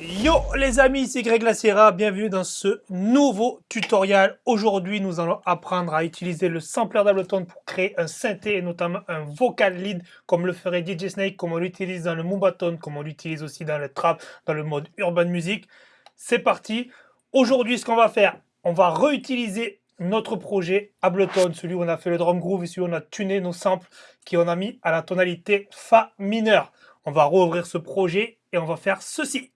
Yo les amis, c'est Greg Lacera, bienvenue dans ce nouveau tutoriel. Aujourd'hui, nous allons apprendre à utiliser le sampler d'Ableton pour créer un synthé et notamment un vocal lead comme le ferait DJ Snake, comme on l'utilise dans le Moombahton, comme on l'utilise aussi dans le trap, dans le mode urban music. C'est parti. Aujourd'hui, ce qu'on va faire, on va réutiliser notre projet Ableton, celui où on a fait le drum groove et celui où on a tuné nos samples qui on a mis à la tonalité Fa mineur. On va rouvrir ce projet et on va faire ceci.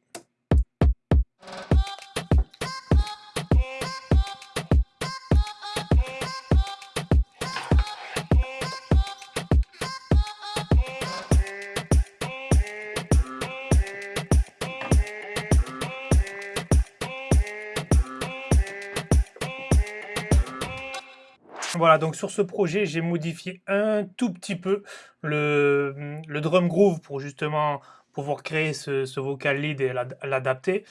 Voilà, donc sur ce projet, j'ai modifié un tout petit peu le, drum groove pour justement pouvoir créer ce, vocal lead et l'adapter.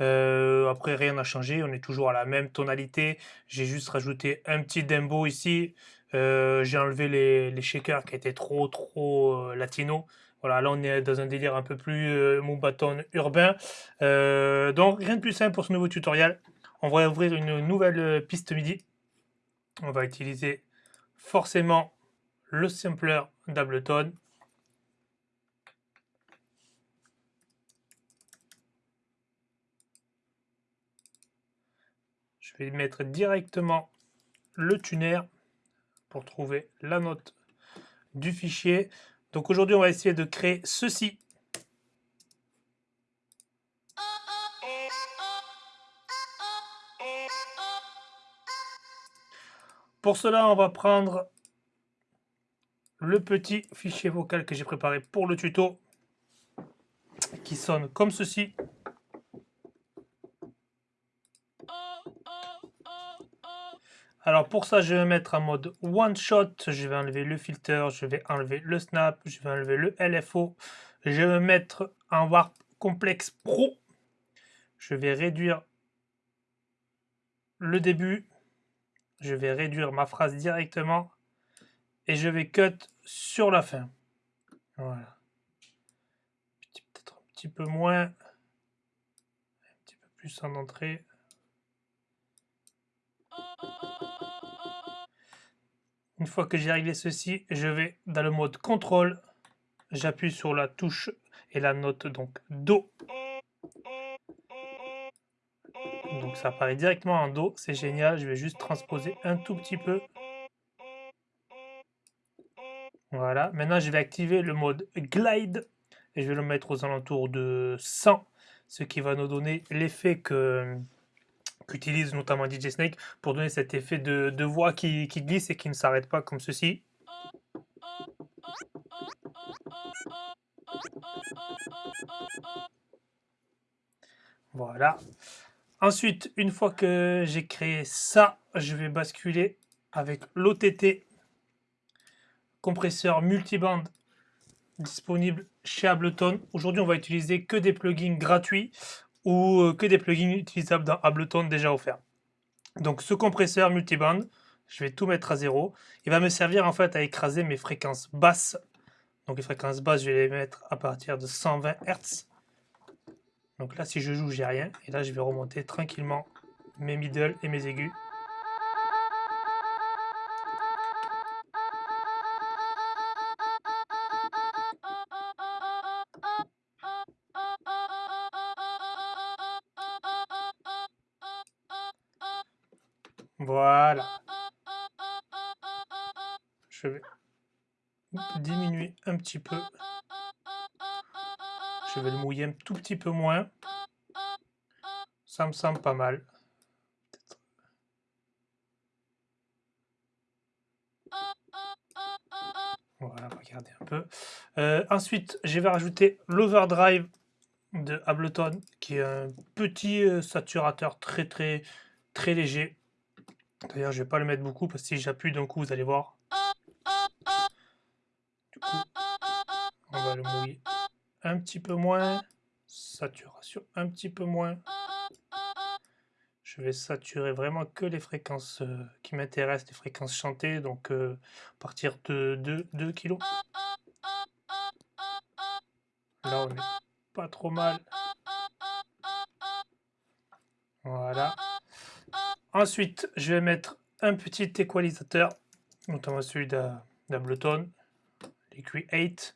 Euh, après, rien n'a changé, on est toujours à la même tonalité. J'ai juste rajouté un petit dembo ici. Euh, j'ai enlevé les, shakers qui étaient trop, trop euh, latino. Voilà, là on est dans un délire un peu plus euh, bâton urbain. donc rien de plus simple pour ce nouveau tutoriel. On va ouvrir une nouvelle piste MIDI on va utiliser forcément le sampler d'Ableton. Je vais mettre directement le tuner pour trouver la note du fichier. Donc aujourd'hui, on va essayer de créer ceci. Pour cela, on va prendre le petit fichier vocal que j'ai préparé pour le tuto qui sonne comme ceci. Alors pour ça, je vais mettre en mode one shot. Je vais enlever le filter, je vais enlever le snap, je vais enlever le LFO. Je vais mettre en Warp Complex Pro. Je vais réduire le début je vais réduire ma phrase directement et je vais cut sur la fin. Voilà. Peut-être un petit peu moins, un petit peu plus en entrée. Une fois que j'ai réglé ceci, je vais dans le mode contrôle, j'appuie sur la touche et la note donc Do. Ça apparaît directement en Do, c'est génial. Je vais juste transposer un tout petit peu. Voilà, maintenant je vais activer le mode Glide et je vais le mettre aux alentours de 100, ce qui va nous donner l'effet que qu'utilise notamment DJ Snake pour donner cet effet de, voix qui glisse et qui ne s'arrête pas comme ceci. Voilà. Ensuite, une fois que j'ai créé ça, je vais basculer avec l'OTT, compresseur multiband disponible chez Ableton. Aujourd'hui, on va utiliser que des plugins gratuits ou euh, que des plugins utilisables dans Ableton déjà offerts. Donc ce compresseur multiband, je vais tout mettre à zéro. Il va me servir en fait à écraser mes fréquences basses. Donc les fréquences basses, je vais les mettre à partir de 120 Hz. Donc là, si je joue, j'ai rien. Et là, je vais remonter tranquillement mes middle et mes aigus. Voilà. Je vais diminuer un petit peu je vais le mouiller un tout petit peu moins. Ça me semble pas mal. Voilà, regardez un peu. Euh, ensuite, je vais rajouter l'overdrive de Ableton, qui est un petit euh, saturateur très très très léger. D'ailleurs, je vais pas le mettre beaucoup parce que si j'appuie d'un coup, vous allez voir. Du coup, on va le mouiller un petit peu moins, saturation un petit peu moins. Je vais saturer vraiment que les fréquences euh, qui m'intéressent, les fréquences chantées, donc euh, à partir de 2, 2 kg. Là, on est pas trop mal. Voilà. Ensuite, je vais mettre un petit équalisateur, notamment celui d'Ableton, les Create.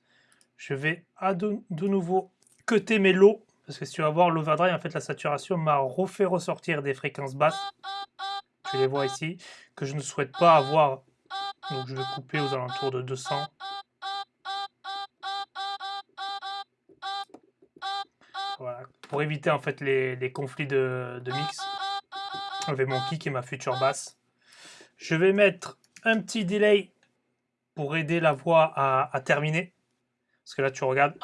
Je vais à de, nouveau cuter mes lots, parce que si tu vas voir l'overdrive, en fait, la saturation m'a refait ressortir des fréquences basses. Tu les vois ici, que je ne souhaite pas avoir. Donc je vais couper aux alentours de 200. Voilà, pour éviter en fait les, conflits de, mix avec mon kick et ma future basse. Je vais mettre un petit delay pour aider la voix à, terminer. Parce que là, tu regardes,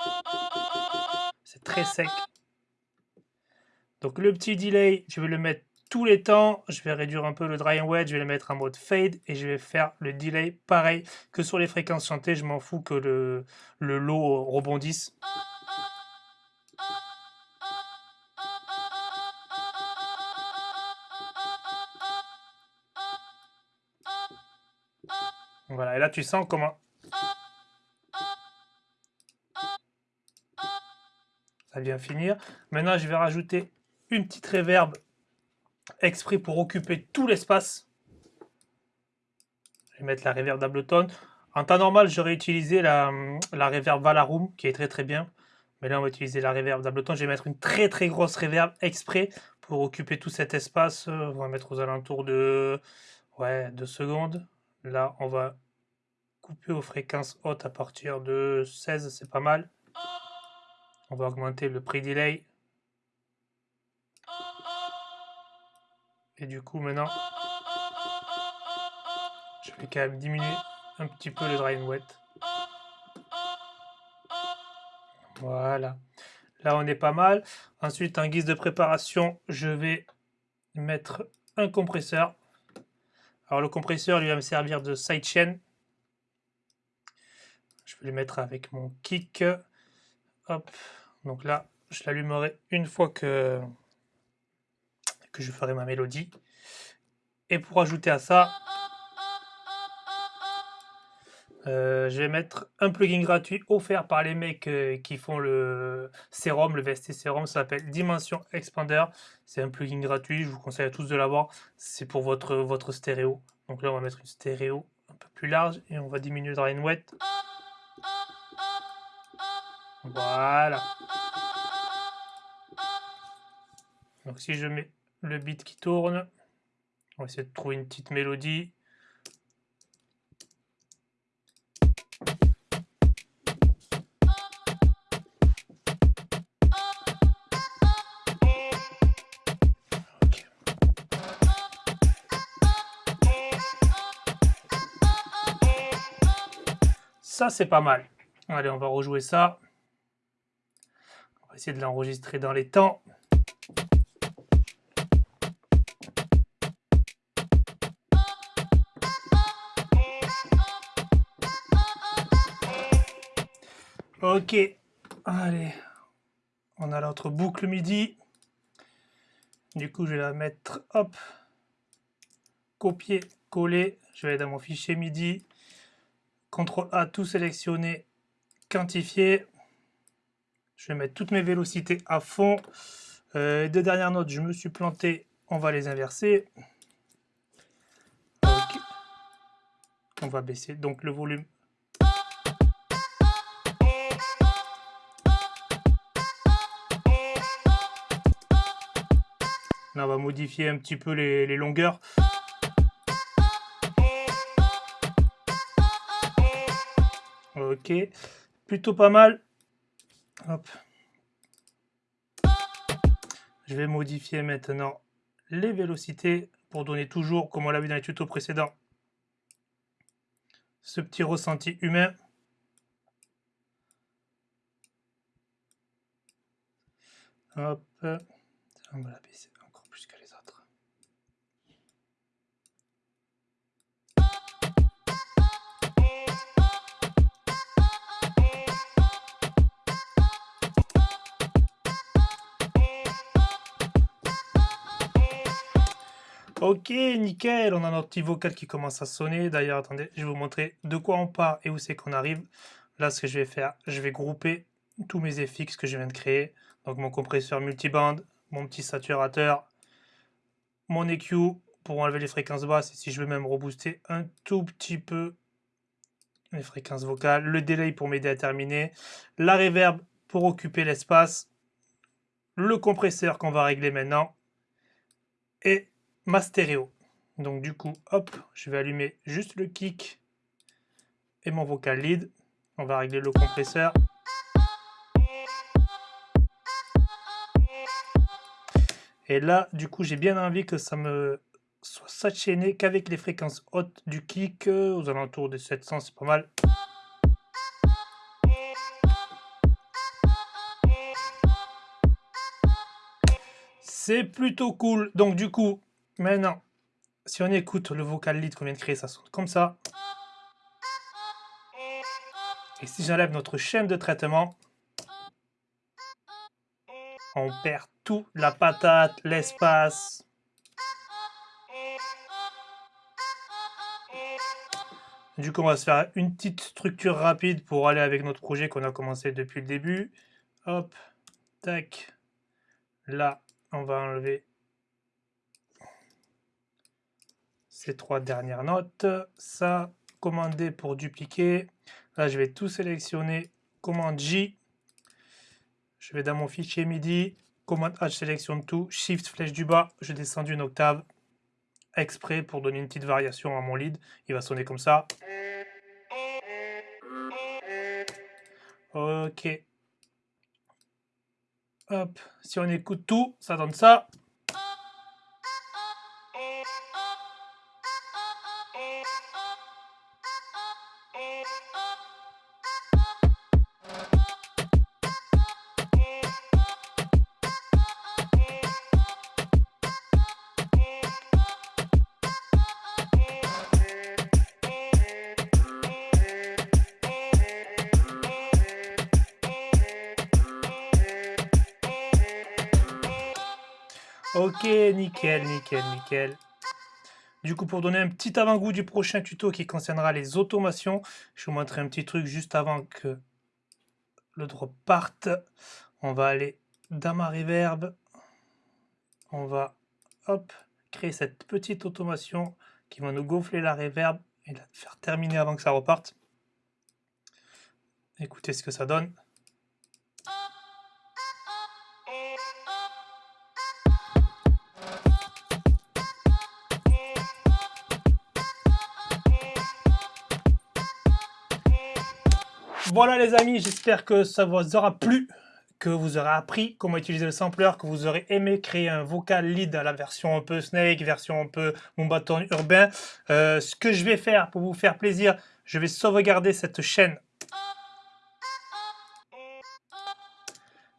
c'est très sec. Donc le petit delay, je vais le mettre tous les temps. Je vais réduire un peu le dry and wet, je vais le mettre en mode fade et je vais faire le delay pareil que sur les fréquences chantées. Je m'en fous que le, le low rebondisse. Voilà, et là tu sens comment ça vient finir. Maintenant, je vais rajouter une petite réverb exprès pour occuper tout l'espace. Je vais mettre la réverb d'Ableton. En temps normal, j'aurais utilisé la, la reverb Valarum, qui est très très bien. Mais là, on va utiliser la réverb d'Ableton. Je vais mettre une très très grosse réverb exprès pour occuper tout cet espace. On va mettre aux alentours de ouais, 2 secondes. Là, on va couper aux fréquences hautes à partir de 16, c'est pas mal. On va augmenter le prix delay. Et du coup, maintenant, je vais quand même diminuer un petit peu le dry and wet. Voilà. Là, on est pas mal. Ensuite, en guise de préparation, je vais mettre un compresseur. Alors, le compresseur, lui, va me servir de sidechain. Je vais le mettre avec mon kick. Donc là, je l'allumerai une fois que, je ferai ma mélodie. Et pour ajouter à ça, euh, je vais mettre un plugin gratuit offert par les mecs euh, qui font le Serum, le VST Serum, ça s'appelle Dimension Expander. C'est un plugin gratuit, je vous conseille à tous de l'avoir. C'est pour votre, votre stéréo. Donc là, on va mettre une stéréo un peu plus large et on va diminuer le drain wet. Voilà. Donc si je mets le beat qui tourne, on va essayer de trouver une petite mélodie. Ça, c'est pas mal. Allez, on va rejouer ça essayer de l'enregistrer dans les temps. Ok, allez, on a l'autre boucle MIDI. Du coup, je vais la mettre, hop, copier, coller. Je vais aller dans mon fichier MIDI. CTRL A, tout sélectionner, quantifier. Je vais mettre toutes mes vélocités à fond. Euh, deux dernières notes, je me suis planté. On va les inverser. On va baisser donc le volume. Là, on va modifier un petit peu les, les longueurs. Ok, plutôt pas mal. Je vais modifier maintenant les vélocités pour donner toujours, comme on l'a vu dans les tutos précédents, ce petit ressenti humain. Hop, on va la baisser Ok, nickel, on a notre petit vocal qui commence à sonner. D'ailleurs, attendez, je vais vous montrer de quoi on part et où c'est qu'on arrive. Là, ce que je vais faire, je vais grouper tous mes FX que je viens de créer. Donc mon compresseur multiband, mon petit saturateur, mon EQ pour enlever les fréquences basses et si je veux même rebooster un tout petit peu les fréquences vocales, le delay pour m'aider à terminer, la reverb pour occuper l'espace, le compresseur qu'on va régler maintenant et ma stéréo. Donc du coup, hop, je vais allumer juste le kick et mon vocal lead. On va régler le compresseur. Et là, du coup, j'ai bien envie que ça me soit s'enchaîner qu'avec les fréquences hautes du kick, euh, aux alentours des 700, c'est pas mal. C'est plutôt cool. Donc du coup, maintenant, si on écoute le vocal lead qu'on vient de créer, ça sonne comme ça. Et si j'enlève notre chaîne de traitement, on perd tout, la patate, l'espace. Du coup, on va se faire une petite structure rapide pour aller avec notre projet qu'on a commencé depuis le début. Hop, tac. Là, on va enlever ces trois dernières notes. Ça, commander pour dupliquer. Là, je vais tout sélectionner. Commande J. Je vais dans mon fichier MIDI. Commande H, sélectionne tout. Shift, flèche du bas. Je descends d'une octave exprès pour donner une petite variation à mon lead. Il va sonner comme ça. Ok. Hop, si on écoute tout, ça donne ça. Ok, nickel, nickel, nickel. Du coup, pour donner un petit avant-goût du prochain tuto qui concernera les automations, je vous montrer un petit truc juste avant que le drop parte. On va aller dans ma reverb. On va hop, créer cette petite automation qui va nous gonfler la reverb et la faire terminer avant que ça reparte. Écoutez ce que ça donne. Voilà les amis, j'espère que ça vous aura plu, que vous aurez appris comment utiliser le sampler, que vous aurez aimé créer un vocal lead à la version un peu snake, version un peu mon bâton urbain. Euh, ce que je vais faire pour vous faire plaisir, je vais sauvegarder cette chaîne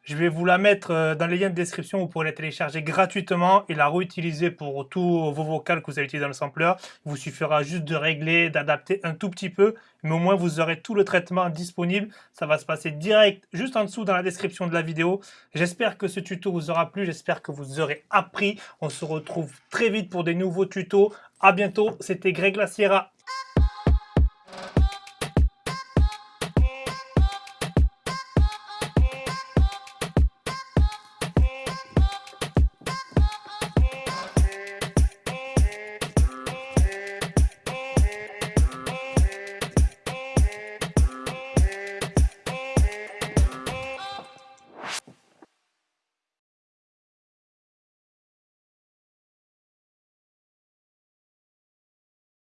Je vais vous la mettre euh, dans les liens de description, vous pourrez la télécharger gratuitement et la réutiliser pour tous vos vocales que vous allez utiliser dans le sampler. Il vous suffira juste de régler, d'adapter un tout petit peu, mais au moins vous aurez tout le traitement disponible. Ça va se passer direct juste en dessous dans la description de la vidéo. J'espère que ce tuto vous aura plu, j'espère que vous aurez appris. On se retrouve très vite pour des nouveaux tutos. A bientôt, c'était Greg Laciera.